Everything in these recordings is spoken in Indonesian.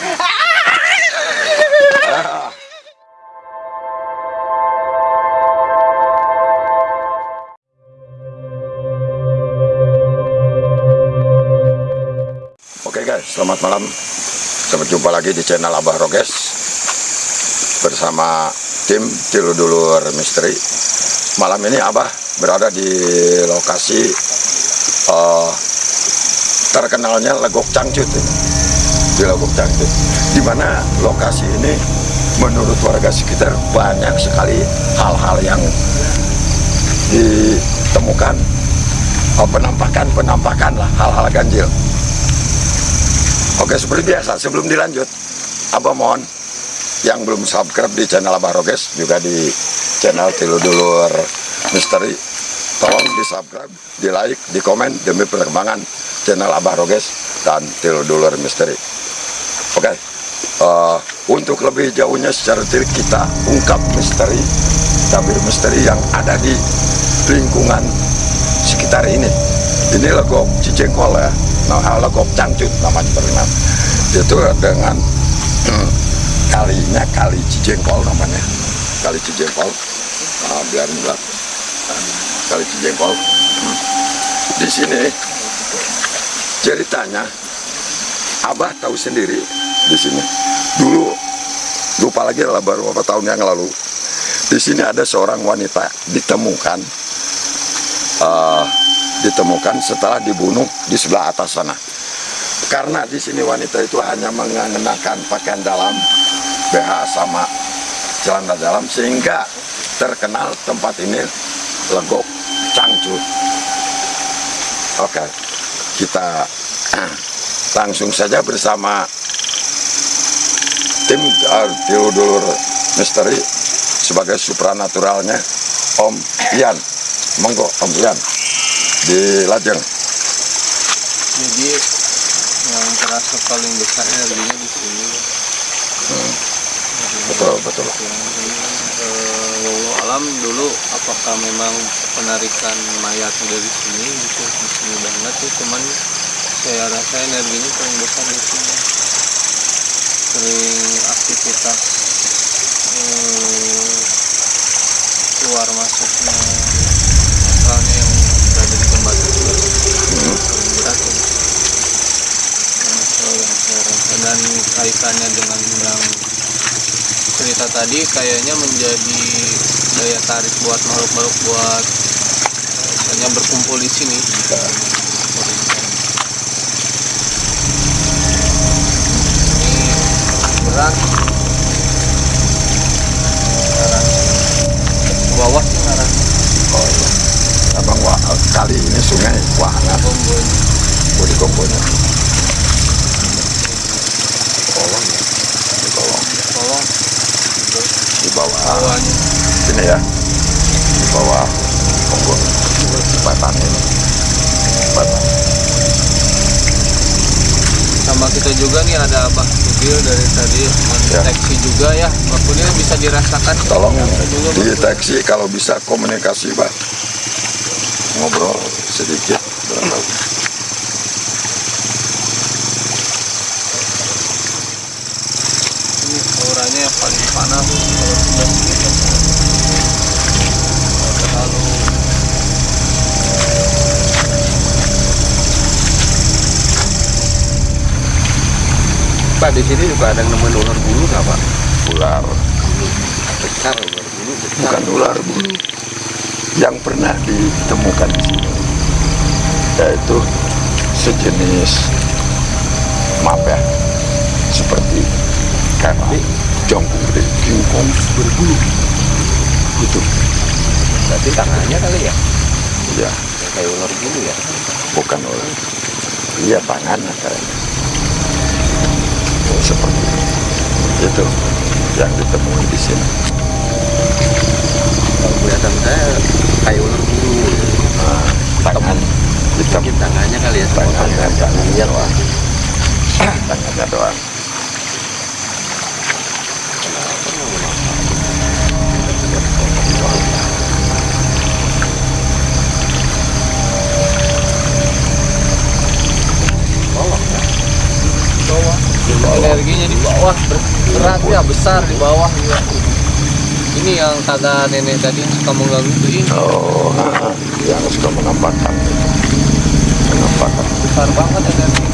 Oke guys, selamat malam. Sampai jumpa lagi di channel Abah Roges bersama tim Tiludulur Misteri. Malam ini Abah berada di lokasi uh, terkenalnya Legok Cangcut ini. Di Legok Cangcut. Di mana lokasi ini menurut warga sekitar banyak sekali hal-hal yang ditemukan penampakan-penampakan lah hal-hal ganjil. Oke seperti biasa sebelum dilanjut Abah mohon yang belum subscribe di channel Abah Roges juga di channel Tiludulur Misteri tolong di subscribe, di like, di komen demi perkembangan channel Abah Roges dan Tiludulur Misteri Oke uh, untuk lebih jauhnya secara detail kita ungkap misteri tabir misteri yang ada di lingkungan sekitar ini. Ini legok cicengkol ya. Nah, legok cangcut namanya bernama itu dengan hmm, kalinya kali cicengkol namanya. Kali cicengkol nah, biar enggak kali cicengkol hmm. di sini ceritanya abah tahu sendiri di sini dulu lupa lagi lah baru beberapa tahun yang lalu di sini ada seorang wanita ditemukan uh, ditemukan setelah dibunuh di sebelah atas sana. Karena di sini wanita itu hanya mengenakan pakaian dalam, BH sama celana dalam sehingga terkenal tempat ini legok cangcut. Oke, kita langsung saja bersama tim Theodore Misteri sebagai supranaturalnya Om Ian. Monggo Om Ian di Lajeng. Jadi yang terasa paling besar energinya di sini. Hmm. Betul betul. Walau alam dulu apakah memang penarikan mayat dari sini gitu di sini banget tuh cuman saya rasa energinya paling besar di sini sering aktivitas eh, keluar masuknya. Misalnya yang berada di tempat itu berat dan kaitannya dengan yang cerita tadi kayaknya menjadi daya tarik buat makhluk-makhluk buat eh, misalnya berkumpul di sini sama kita juga nih ada abah mobil dari tadi mendeteksi juga ya maksudnya bisa dirasakan Tolong Bang. dideteksi kalau bisa komunikasi, Pak. Ngobrol sedikit. barangkali. ini auranya yang paling panas kalau sudah di sini juga ada yang nemuin ular bulu nggak Pak? Ular, Besar ular bulu besar. bukan ular bulu. Yang pernah ditemukan di sini yaitu sejenis maaf ya seperti kayak jongkung kingkong berbulu itu Berarti tangannya kali ya? ya Kayak ular bulu ya? bukan ular iya tangannya kayaknya seperti itu yang ditemui di sini. Kalau kelihatan saya kayak ular bulu. nah, tangan hitam. Mungkin tangannya kali ya? tangannya. tangannya doang tangannya doang ber- berat ya besar di bawah. Juga ini yang kata nenek tadi suka mengganggu tuh ini. Oh yang suka menampakkan menampakkan besar banget energi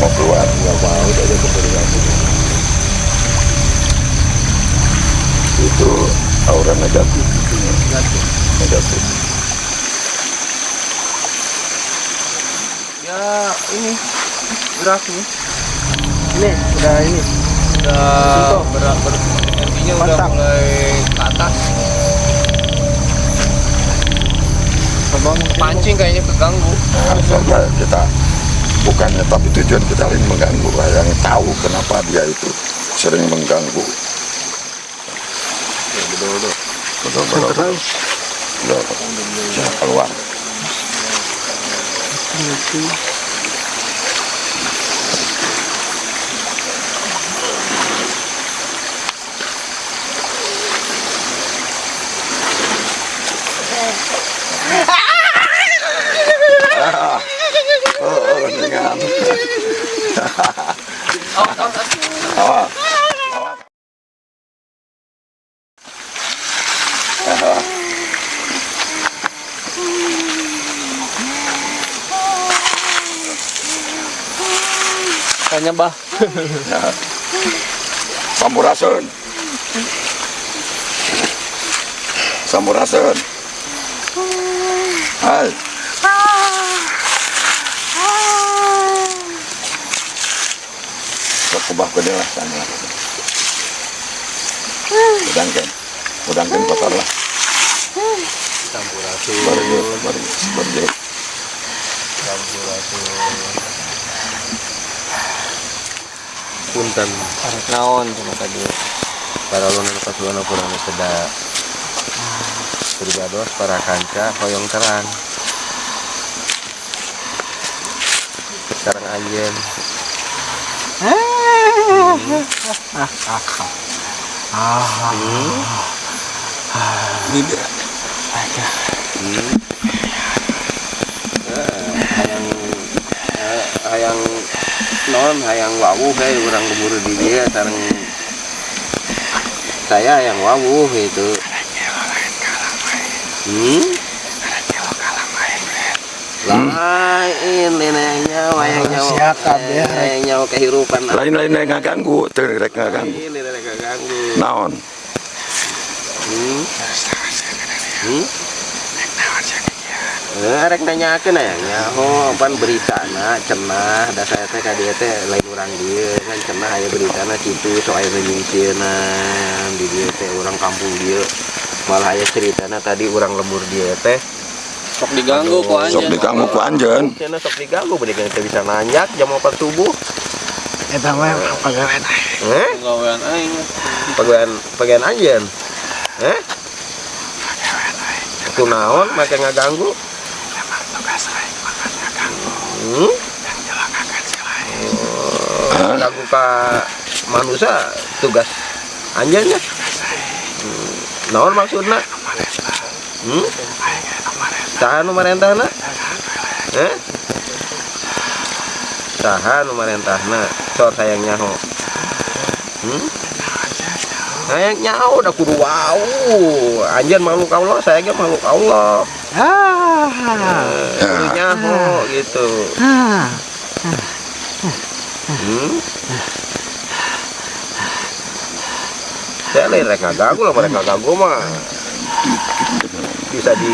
mau keluar nggak mau udah ada kebetulan itu aura negatif. Negatif. Ya ini gerak nih. Ini udah ini. udah berat ber, energinya udah mulai ke atas. Abang pancing kayaknya keganggu. Nah, saja kita bukannya tapi tujuan kita lain mengganggu. Yang tahu kenapa dia itu sering mengganggu. Betul betul betul keluar Ah, oh, dengan Ah. Tanya bah Sampurasun. Sampurasun. Hai. Kekubah ko din lah sana. Udangkan. Udangkan kotor lah. sampurasun Baru baru baru punten. Naon cuma tadi para ulun pas ulun kurang seda pribados para kanca hoyong terang. Sekarang anjen Ini dia. Hmm. Eh, hayang eh, hayang non hayang wawu kayak orang keburu di dia sareng saya yang wawu itu hmm? lain neneknya wayangnya Siap, kabeh, rek. neneknya kehidupan Lain-lain yang ngaganggu, terek ngaganggu. ini nenek ganggu Naon? Hmm? Hmm? Eh, rek nanyakeun aya nyaho pan beritana cenah da saya teh ka dieu teh lain urang dieu kan cenah aya beritana kitu so aya nyingkeunan di dieu teh urang kampung dieu. Malah aya ceritana tadi urang lembur dieu teh. Sok diganggu ku Sok anjeun. diganggu ku anjeun. cenah sok diganggu bener teh bisa nanyak jam 4 subuh. Eta mah pagawean eh? Pegawaian aing. Pegawaian pegawaian anjeun. Eh? Itu naon make ngaganggu hmm? Oh, ganggu ka manusia tugas anjanya hmm. naon maksudna hmm? tahan nu marentahna eh tahan nu marentahna sor sayang nyaho hmm? sayang udah kudu wau anjen makhluk Allah saya ge makhluk Allah Ah. Kudu nyaho gitu Ah. Hmm? Saya lain rek ngagagu lah, mereka ngagagu mah bisa di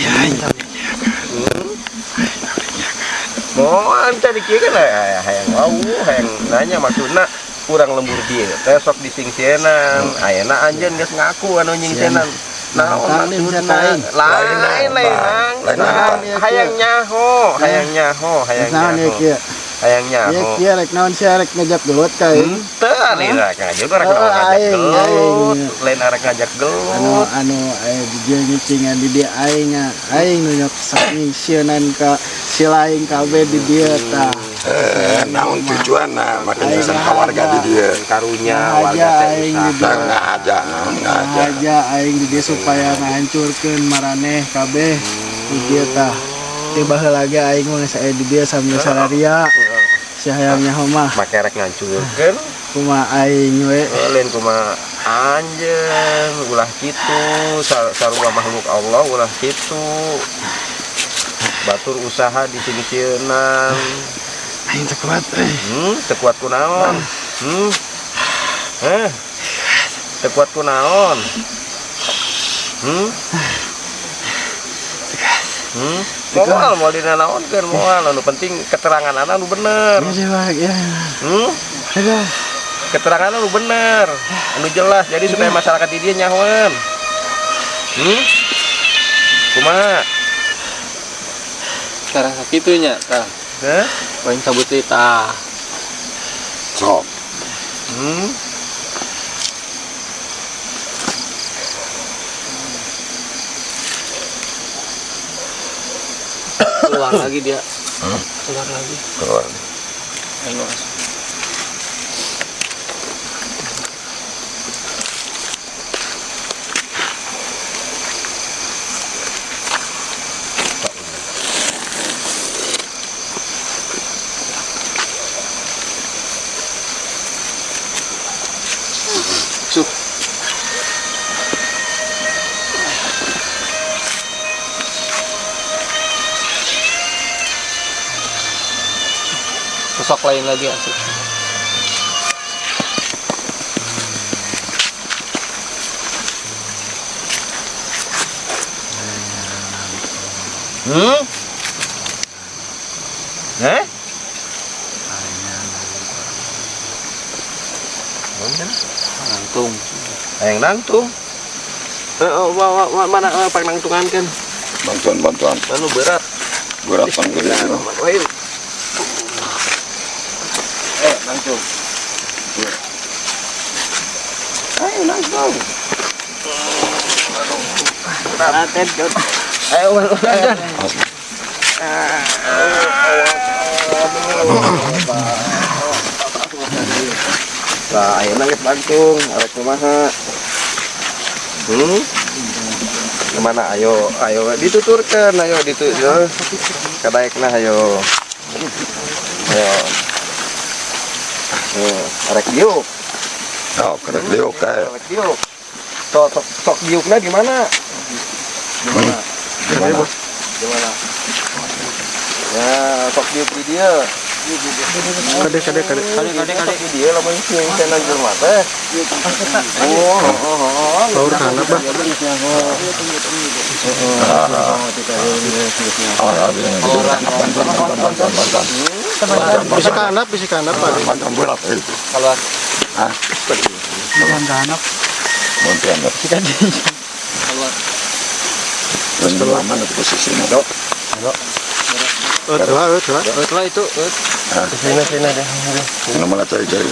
hmm? mau anta dikira kan ya hayang wau hayang nanya maksudna kurang lembur dia besok disingsenan ayana anjen geus ngaku anu nyingsenan nah maksudna lain. lain lain Nah, hayang nyaho hayang nyaho hayang Naon nyaho. kieu? hayang nyaho. Kieu rek naon sia rek ngajak gelut ka ieu? Ente lain rek ngajak orang Oh, ngajak gelut, lain arek ngajak Anu gelut. anu aya di ngicingan di dieu aing nya. Aing nu nyok saking sieun ka si lain kabeh di dieu tah. Naon tujuan nah, makanya Aing sang warga di dia. Karunya Nah, warga aja teh usaha. Nah, ngaja, naon aja aing di dieu supaya ngahancurkeun maraneh kabeh. Di dieu tah. tiba lagi aing mah saya di dia sambil salaria. Si hayangnya mah make rek ngancurkeun kuma aing we lain kuma anjeun ulah kitu. Sar- sarua makhluk Allah ulah kitu. Batur usaha di sini cieunang aing teu kuat eh. hmm tekuat kunaon. Hmm. Eh tekuat kunaon. Hmm. Hmm. Moal mau dina naon kan moal. Anu penting keterangan anak nu bener. Ya dewa ya. hmm. Aduh. keterangan lu bener. Anu jelas jadi supaya masyarakat di dia nyawan hmm. Kumaha? Sekarang sakitunya tah Paling cabut deui tah sok. Hmm? Keluar lagi dia. Keluar lagi. Keluar. Ayo mas Cuk. Sosok lain lagi asik. hmm eh Nangtung. yang nangtung eh, oh, wa- wa- wa- mana eh, pak nangtungan kan bantuan bantuan anu berat berat panggil itu Wahyu. Eh, nangtung. Ayo nangtung. Aten jod. Ayo, ayo, ayo. Lah, ayo nangis nangtung, arek kumaha. Hmm? Ke mana ayo, ayo dituturkan, ayo ditutur. Kadaekna ayo. Ayo. Ayo, arek diuk, oh kerek liuk kayak arek diuk. Sok sok sok diukna di mana? gimana Gimana? Ya, sok diuk di dia. Kade kade kade. Kali kali di dia lamun sing sana jelema teh. Oh, oh, oh, oh. Kana bah. oh yang Bisa kanap, bisa kanap Pak. Keluar. ah Bukan kanap. bantuan berat Keluar. terus di posisinya dok Oh, oh, tuh. Keluar itu. Sini sini deh. ini malah cari cari